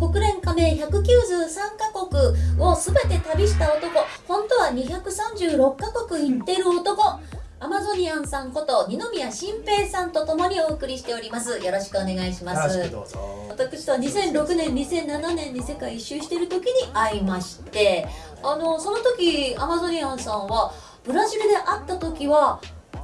国連加盟193カ国を全て旅した男。本当は236カ国行ってる男。アマゾニアンさんこと二宮新平さんとともにお送りしております。よろしくお願いします。私とは2006年2007年に世界一周してる時に会いましてあのその時アマゾニアンさんはブラジルで会った時はカ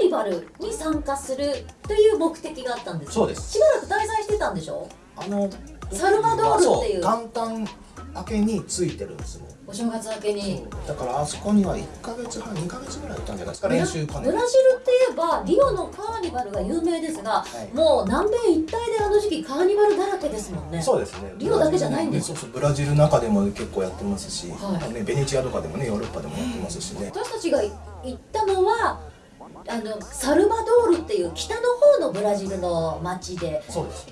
ーニバルに参加するという目的があったんです。そうです。しばらく滞在してたんでしょ？あのサルバドールっていう。元旦明けについてるんですもんお正月明けに。だからあそこには1か月半2か月ぐらいいたんじゃないですか。練習兼ね。ブラジルって言えばリオのカーニバルが有名ですが、い。もう南米一帯であの時期カーニバルだらけですもんね。そうですね。リオだけじゃないんですそうそうブラジルの中でも結構やってますし、はい。ね、ベネチアとかでもねヨーロッパでもやってますしね、私たちが行ったのはあのサルバドールっていう北の方のブラジルの町で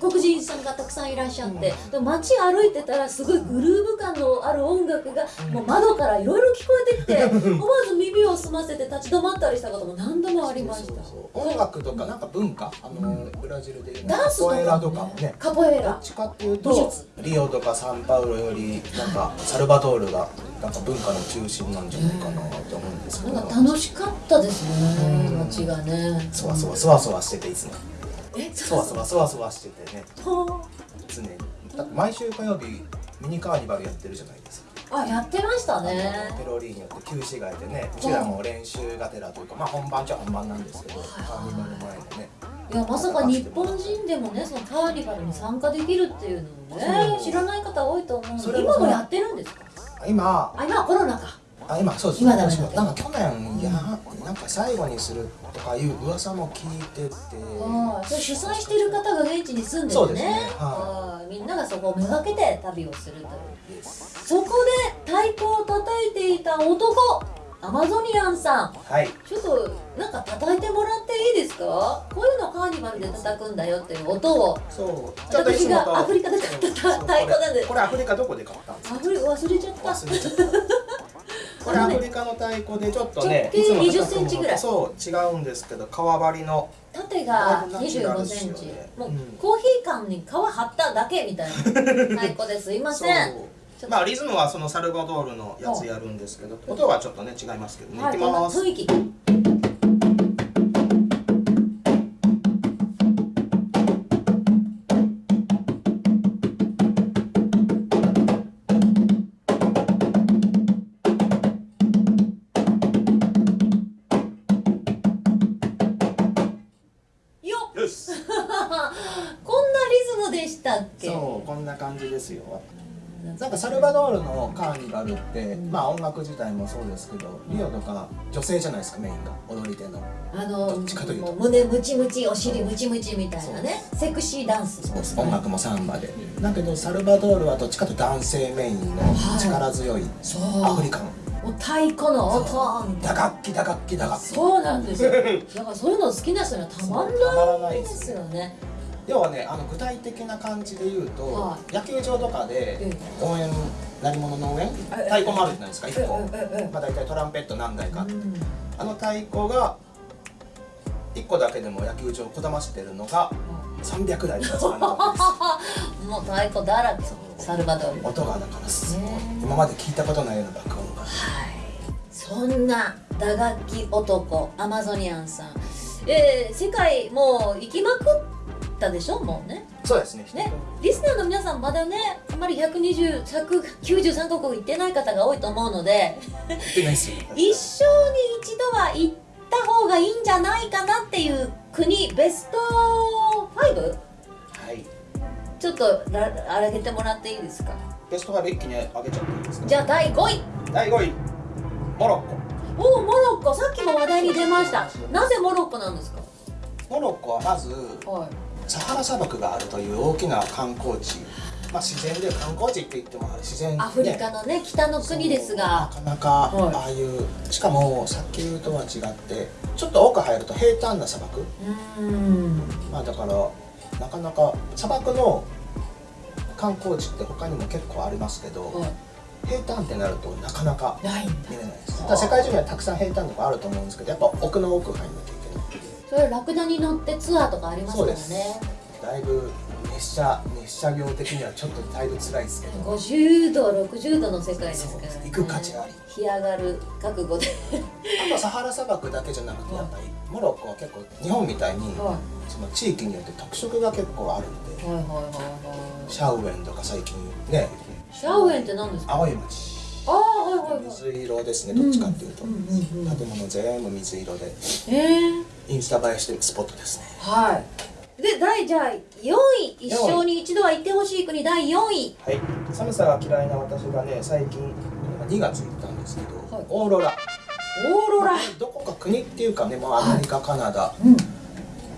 黒人さんがたくさんいらっしゃって、で街歩いてたらすごいグルーヴ感のある音楽がもう窓からいろいろ聞こえてきて 思わず耳を澄ませて立ち止まったりしたことも何度もありました。音楽とかなんか文化あの、ブラジルでいうダンスとかカポエラとかもね。カポエラ。どっちかっていう美と術。リオとかサンパウロよりなんかサルバドールがなんか文化の中心なんじゃないかなと思うんですけど、なんか楽しかったですねうん街がね。そわそわそわそわしてていつも。えそわそわそわそわしててね。常に。毎週火曜日ミニカーニバルやってるじゃないですか。あやってましたね。ペロリーニよって旧市街でねうちらも練習がてらというかまあ本番じゃ本番なんですけどカーニバル前でね。いやまさか日本人でもねそのカーニバルに参加できるっていうのをねそう知らない方多いと思うのそれもで今もやってるんですか今。あ今はコロナか。あ今そうです今だめだなんか去年やなんか最後にするとかいう噂も聞いてて。ああそれ主催してる方が現地に住んでてね。そうですね。はああみんながそこをめがけて旅をするという。そこで太鼓を叩いていた男アマゾニアンさん。はい。ちょっとなんか叩いてもらっていいですか？こういうのカーニバルで叩くんだよっていう音を。そう。私がアフリカで買った太鼓なんで。これアフリカどこで買ったんですか？アフリ忘れちゃった。忘れちゃったこれアフリカの太鼓でちょっとね直径いつも叩く20センチぐらい。そう違うんですけど革張りの。縦がだいぶナチュラル25ですよねセンチ。もううん。コーヒー缶に皮貼っただけみたいな太鼓です。いませんまあリズムはそのサルバドールのやつやるんですけど音はちょっとね違いますけどね、はいい、きます。雰囲気って、まあ音楽自体もそうですけどリオとか女性じゃないですかメインが踊り手の。あのどっちかというと。胸ムチムチお尻ムチムチみたいなねセクシーダンス。そうです音楽もサンバで。だけどサルバドールはどっちかというと男性メインの力強いアフリカン。もう太鼓の音。みたいな打楽器打楽器打楽器。そうなんですよ。だからそういうの好きな人にはたまんないですよね要はねあの具体的な感じで言うと、は野球場とかでえ応援鳴り物の応援？え太鼓もあるじゃないですか1個。まあ大体トランペット何台か。あってうん。あの太鼓が1個だけでも野球場をこだましてるのが300台とか使わなかった もう太鼓だらけサルバドール。音がだからすごい。ね。今まで聞いたことないような爆音が。はい。そんな打楽器男アマゾニアンさん。えー、世界もう行きまくったでしょもうね。そうですね。ね。リスナーの皆さんまだねあまり120 193カ国行ってない方が多いと思うので 一生に一度は行った方がいいんじゃないかなっていう国ベスト 5? はい。ちょっとら上げてもらっていいですか？ベスト5一気に上げちゃっていいですか？じゃあ第5位。第5位。モロッコ。おおモロッコ。さっきも話題に出ました。なぜモロッコなんですか？モロッコはまずはいサハラ砂漠があるという大きな観光地。まあ自然で観光地って言っても自然、ね、アフリカのね北の国ですが。なかなかはい。ああいう、しかも砂丘とは違ってちょっと奥入ると平坦な砂漠。うーん。まあだからなかなか砂漠の観光地って他にも結構ありますけど、は平坦ってなるとなかなか見れないです。世界中にはたくさん平坦とかあると思うんですけどやっぱ奥の奥入んなきゃいけないそれラクダに乗ってツアーとかありますからね。そうだいぶ熱射熱射業的にはちょっとだいぶ辛いですけど。50度60度の世界ですから、ね、行く価値あり。干上がる覚悟で。あとはサハラ砂漠だけじゃなくてやっぱりモロッコは結構日本みたいにはその地域によって特色が結構あるんで。いはいはいはいはい。シャウエンとか最近ね。シャウエンって何ですか？青い町。ああはいはいはい。水色ですねどっちかっていうと、うんうんうんうん。建物全部水色で。えー、インスタ映えしてるスポットですね。はい。で第じゃあ4位一生に一度は行ってほしい国第4位。はい。寒さが嫌いな私がね最近2月行ったんですけど、はい。オーロラ。オーロラ。どこか国っていうかねもうアメリカ、カナダうん。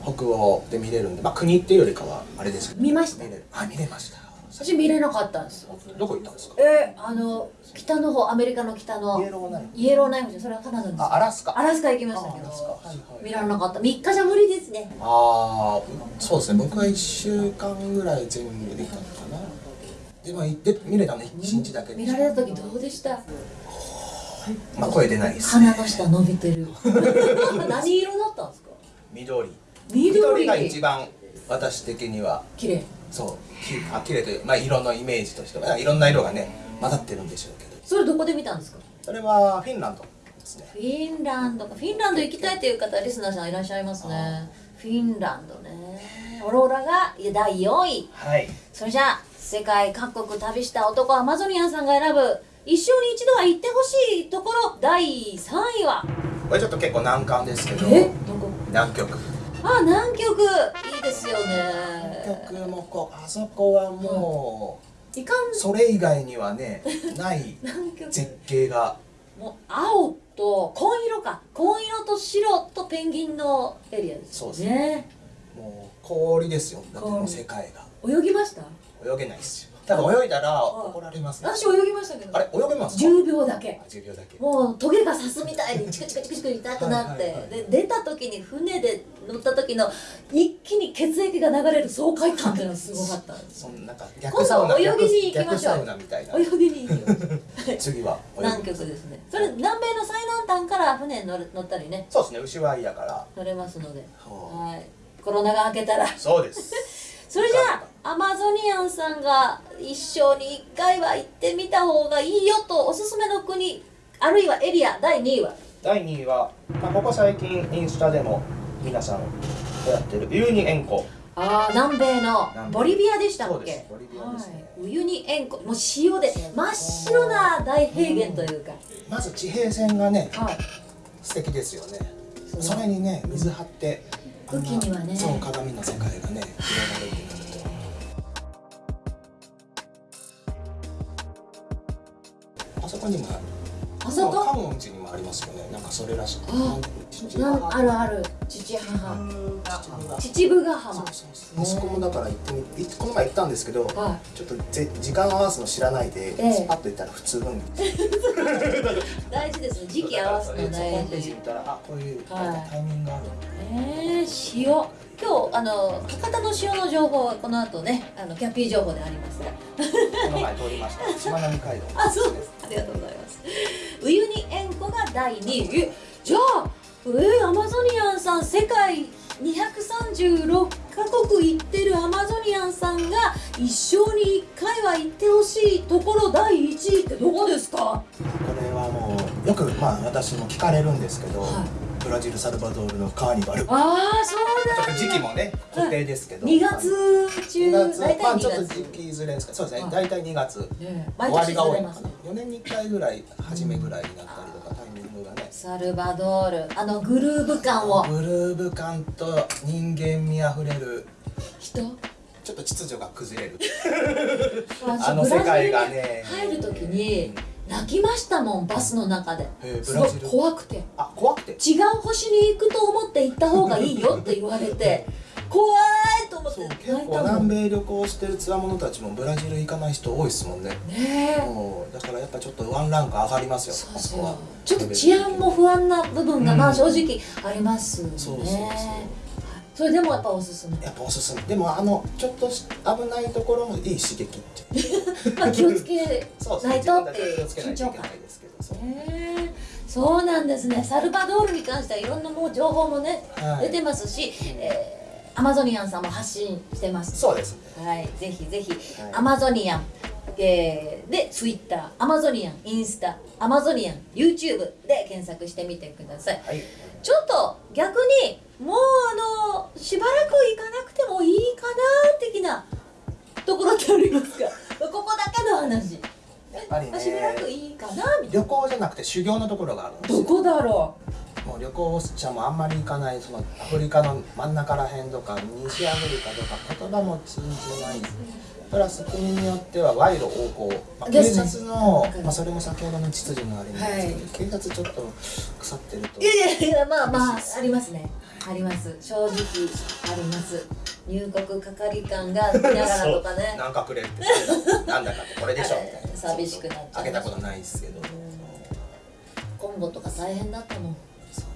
北欧で見れるんでまあ国っていうよりかはあれですけど。見ました。あ見れました私見れなかったんですよ。どこ行ったんですか？えー、あの北の方アメリカの北の。イエローナイフイエローナイフじゃそれはカナダです。あアラスカ。アラスカ行きましたけど。はいはい。見られなかった。3日じゃ無理ですね。ああそうですね。僕は1週間ぐらい全部で行ったのかな。でも行って見れたね1日だけ。で見られた時どうでした？まあ声出ないですね。鼻の下伸びてる。何色だったんですか？緑。緑。緑が一番私的には。綺麗そうきあ綺麗というまあ色のイメージとしては、いろんな色がね混ざってるんでしょうけど。それどこで見たんですか？それはフィンランドですね。フィンランドか。フィンランド行きたいという方リスナーさんいらっしゃいますね。フィンランドね。オローラが第4位。はい。それじゃあ世界各国旅した男アマゾニアンさんが選ぶ一生に一度は行ってほしいところ第3位は？これちょっと結構難関ですけど。え？どこ？南極。あ南極。いいですよね南極もこうあそこはもいかん。うそれ以外にはねない絶景が。もう青と紺色か。紺色と白とペンギンのエリアですそうですね。もう氷ですよ。だってもう氷世界が。泳ぎました？泳げないですよ多分泳いだらはい。怒られますね。私泳ぎましたけど。あれ？泳げますか？10秒だけ。あ10秒だけ。もうトゲが刺すみたいにチクチクチクチク痛くなって、で出た時に船で乗った時の一気に血液が流れる爽快感っていうのがすごかったそんなんか逆サウナ今度泳ぎに行きましょう泳ぎに行きましょう次は南極ですねそれ南米の最南端から船に乗る乗ったりねそうですね牛はいやから乗れますのでほはいコロナが明けたらそうですそれじゃあアマゾニアンさんが一生に一回は行ってみた方がいいよとおすすめの国あるいはエリア第2位は？第2位は、まあ、ここ最近インスタでも皆さんやってるユーニ塩湖。ああ南米のボリビアでしたっけ？ボリビアですね。はい、ウユニ塩湖。もう塩で真っ白な大平原というか、まず地平線がねはい。素敵ですよね。それにね水張って雨季にはね。そう鏡の世界がね広がるってなるあそこにもある。あそこ？観音寺にもありますよね。なんかそれらしいああるある。父母。秩父ヶ浜そうそうそう。あそこもだから行ってみいこの前行ったんですけどはちょっとぜ時間合わすの知らないで、ええ。スパッと行ったら普通分い 大事ですね。時期合わすのホー大ムページ事見たらあこういうはい。タイミングがある。えー、塩今日あの博多の塩の情報はこの後ねあのキャッピー情報であります。がこの前通りました。しまなみ海道あそう。ですありがとうございますウユニ塩湖が第2位。えじゃあえー、アマゾニアンさん世界236カ国行ってるアマゾニアンさんが一生に1回は行ってほしいところ第1位ってどこですか？これはもうよくまあ私も聞かれるんですけど、はいブラジルサルバドールのカーニバル。ああそう期もね固定ですけど、2月中2月大体2まあちょっと月、時期ずれですかそうですね。はい大体2月。ね終わりが多い。のかな4年に1回ぐらい初めぐらいになったりとかタイミングがね。サルバドール。あのグルーヴ感を。グルーヴ感と人間味あふれる。人？ちょっと秩序が崩れる。私あの世界がね。入る時に泣きましたもんバスの中で。すごい怖くて。あ怖くて違う星に行くと思って行った方がいいよって言われて 怖いと思ってそう泣い結構た南米旅行してるつわものたちもブラジル行かない人多いですもんね。え。もうだからやっぱちょっとワンランク上がりますよそうそう。ちょっと治安も不安な部分がまあうん正直ありますね。そうそうそうはいそれでもやっぱおすすめ？やっぱおすすめ。でもあのちょっとし危ないところもいい刺激って まあ気をつけないとって緊張感ですけどそう。そうなんですね。サルバドールに関してはいろんなもう情報もね、はい。出てますし、えーアマゾニアンさんも発信してます。そうですね。はい。ぜひぜひ、はい。アマゾニアン。えーでツイッター。アマゾニアンインスタ。アマゾニアン YouTube で検索してみてください。はい。ちょっと逆にもうあのしばらく行かなくてもいいかな的なところってありますか？ここだけの話。やっぱりねしばらくいいかなみたい旅行じゃなくて修行のところがあるんですどこだろもう旅行者もあんまり行かないそのアフリカの真ん中らへんとか西アフリカとか言葉も通じないプラス国によっては賄賂横行、まあ、警察のまあ、それも先ほどの秩序のあれなんですけど、警察ちょっと腐ってると。ういやいやいやまあまあありますね。あります。正直あります。入国係官が見ながらとかね。なんかくれってなんだかこれでしょ。みたい。な寂しくなっちゃうあげたことないですけど。コンゴとか大変だったもん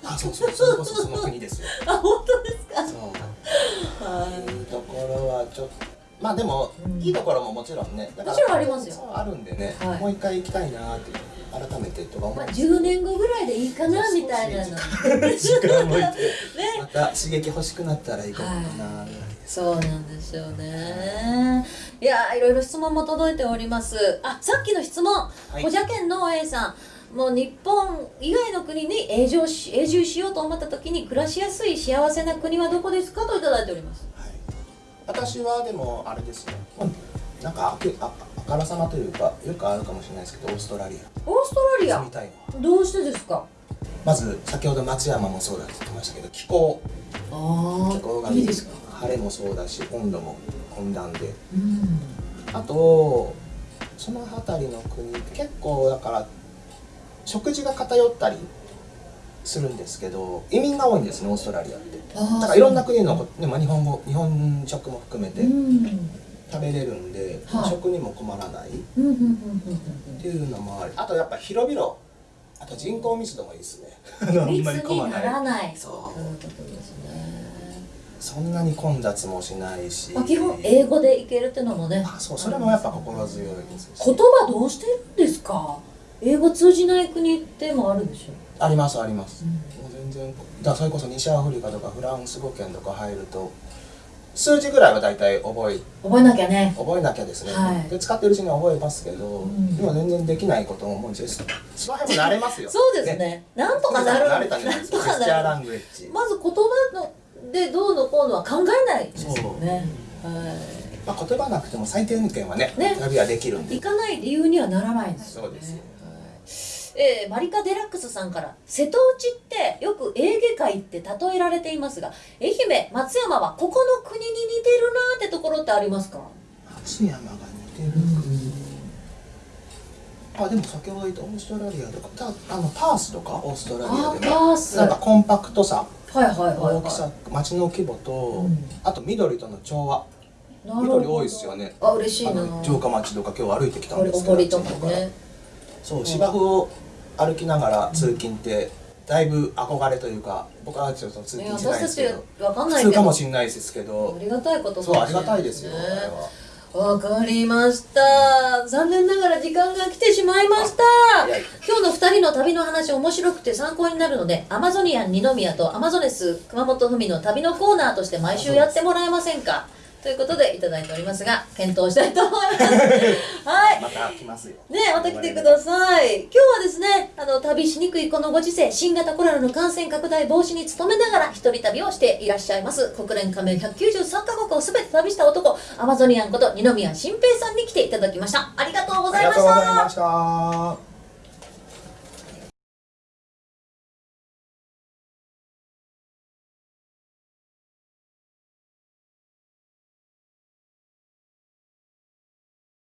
あそうそうそれこそその国ですよ。あ本当ですか。そう。はい。いうところはちょっとまあでも、うん。いいところももちろんねもちろんありますよ。あるんでね、はい。もう一回行きたいなって改めてとか思まあ、うんです10年後ぐらいでいいかなみたいなの。時間もいて。ね。また刺激欲しくなったら行こうかな。ぐらいそうなんですよね。い。やいろいろ質問も届いております。あさっきの質問。い。小じゃけんの A さん。もう日本以外の国に永住し永住しようと思った時に暮らしやすい幸せな国はどこですかといただいております。はい、私はでもあれですね。なんかあけああからさまというかよくあるかもしれないですけどオーストラリオーストラリア？ア住みたいのどうしてですか？まず先ほど松山もそうだって言ってましたけど気候。あ気候がいい。ですか？晴れもそうだし温度も温暖で。うん。あとその辺りの国って結構だから食事が偏ったりするんですけど移民が多いんですねオーストラリアって。だからいろんな国のこ、ねまあ、日本語日本食も含めてうん。食べれるんで、はい。食にも困らない。っていうのもあり。あとやっぱ広々あと人口密度もいいですね。あんんまり混ま密になないらない。そう。そんなに混雑もしないし、まあ、基本英語でいけるっていうのもね。あそう。それもやっぱ心強いですし言葉どうしてるんですか？英語通じない国ってもあるでしょ、ありますあります、うん。もう全然だそれこそ西アフリカとかフランス語圏とか入ると数字ぐらいは大体覚え覚えなきゃね。覚えなきゃですね、はい。で使ってるうちには覚えますけど、ん。今全然できないことももうその辺も慣れますよ。そうですね。なんとかなる慣れたんじゃないジェスチャーラングエッジ、まず言葉のでどうのこうのは考えないですよね。はまあ、言葉なくても最低限はねね。旅はできるんで。い行かない理由にはならないんですよね。そうですよ。はいえーマリカ・デラックスさんから瀬戸内ってよくエーゲ海って例えられていますが愛媛松山はここの国に似てるなーってところってありますか？松山が似てる国、あでも先ほど言ったオーストラリアとかたあのパースとかオーストラリアあでパース。なんかコンパクトさはいはいはいはい。大きさ町の規模と、うん。あと緑との調和。緑多いですよね。あ嬉しいなあの城下町とか今日歩いてきたんですけどね。そう芝生を歩きながら通勤ってだいぶ憧れというか僕はちょっと通ね勤しないですけど。わかんないけど。普通かもしれないですけど。ありがたいことそうありがたいですよ、わかりました。残念ながら時間が来てしまいました。今日の2人の旅の話面白くて参考になるのでアマゾニアン二宮とアマゾネス熊本文の旅のコーナーとして毎週やってもらえませんか？ということでいただいておりますが検討したいと思います。はい。また来ますよ。ねまた来てください。今日はですねあの旅しにくいこのご時世新型コロナの感染拡大防止に努めながら一人旅をしていらっしゃいます。国連加盟193カ国を全て旅した男アマゾニアンこと二宮新平さんに来ていただきました。ありがとうごありがざいました。とうございました。